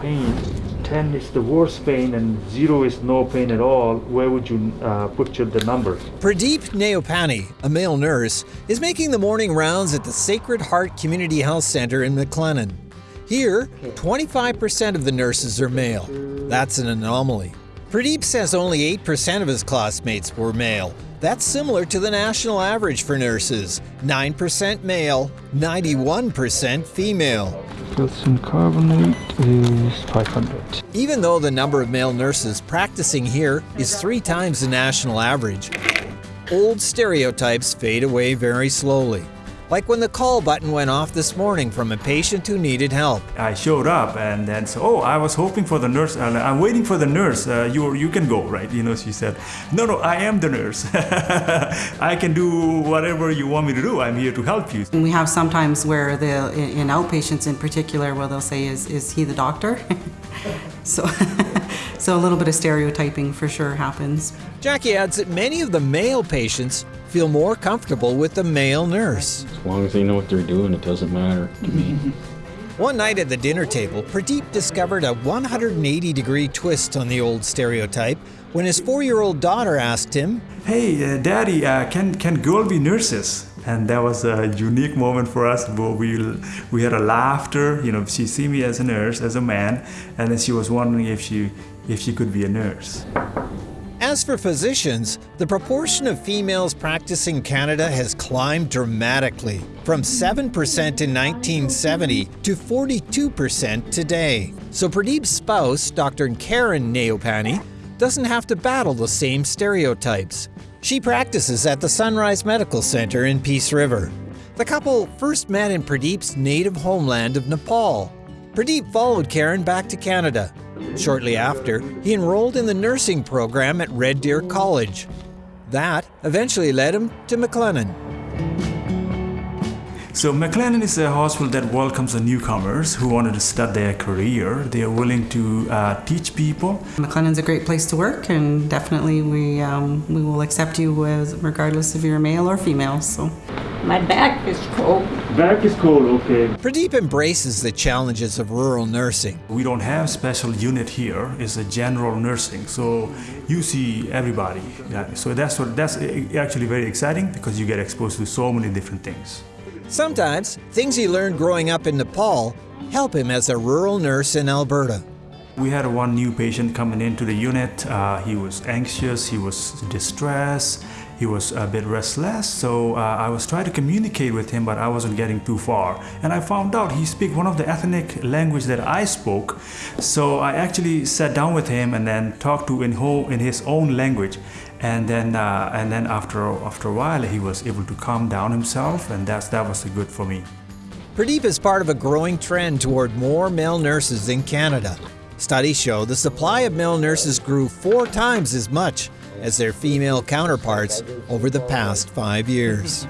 Pain. 10 is the worst pain and 0 is no pain at all. Where would you uh, put your, the number? Pradeep Neopani, a male nurse, is making the morning rounds at the Sacred Heart Community Health Center in McLennan. Here, 25% of the nurses are male. That's an anomaly. Pradeep says only 8% of his classmates were male. That's similar to the national average for nurses 9% male, 91% female. Calcium carbonate is 500. Even though the number of male nurses practicing here is three times the national average, old stereotypes fade away very slowly like when the call button went off this morning from a patient who needed help. I showed up and then so, oh, I was hoping for the nurse. Uh, I'm waiting for the nurse. Uh, you you can go, right? You know, she said, no, no, I am the nurse. I can do whatever you want me to do. I'm here to help you. We have sometimes where the in outpatients in particular, where they'll say, is is he the doctor? so. So a little bit of stereotyping for sure happens. Jackie adds that many of the male patients feel more comfortable with the male nurse. As long as they know what they're doing, it doesn't matter to me. One night at the dinner table, Pradeep discovered a 180 degree twist on the old stereotype when his four year old daughter asked him, Hey, uh, Daddy, uh, can, can girls be nurses? And that was a unique moment for us. We, we had a laughter. You know, she see me as a nurse, as a man, and then she was wondering if she, if she could be a nurse. As for physicians, the proportion of females practicing Canada has climbed dramatically, from 7% in 1970 to 42% today. So Pradeep's spouse, Dr. Karen Neopani, doesn't have to battle the same stereotypes. She practices at the Sunrise Medical Center in Peace River. The couple first met in Pradeep's native homeland of Nepal. Pradeep followed Karen back to Canada Shortly after, he enrolled in the nursing program at Red Deer College. That eventually led him to McLennan. So McLennan is a hospital that welcomes the newcomers who wanted to start their career. They are willing to uh, teach people. McLennan's a great place to work, and definitely we um, we will accept you as, regardless if you're male or female. So. My back is cold. Back is cold, okay. Pradeep embraces the challenges of rural nursing. We don't have special unit here. It's a general nursing, so you see everybody. Yeah, so that's what that's actually very exciting because you get exposed to so many different things. Sometimes things he learned growing up in Nepal help him as a rural nurse in Alberta. We had one new patient coming into the unit. Uh, he was anxious, he was distressed, he was a bit restless so uh, I was trying to communicate with him but I wasn't getting too far and I found out he speak one of the ethnic language that I spoke so I actually sat down with him and then talked to in, whole, in his own language and then uh, and then after after a while he was able to calm down himself and that's that was good for me. Pradeep is part of a growing trend toward more male nurses in Canada. Studies show the supply of male nurses grew four times as much as their female counterparts over the past five years.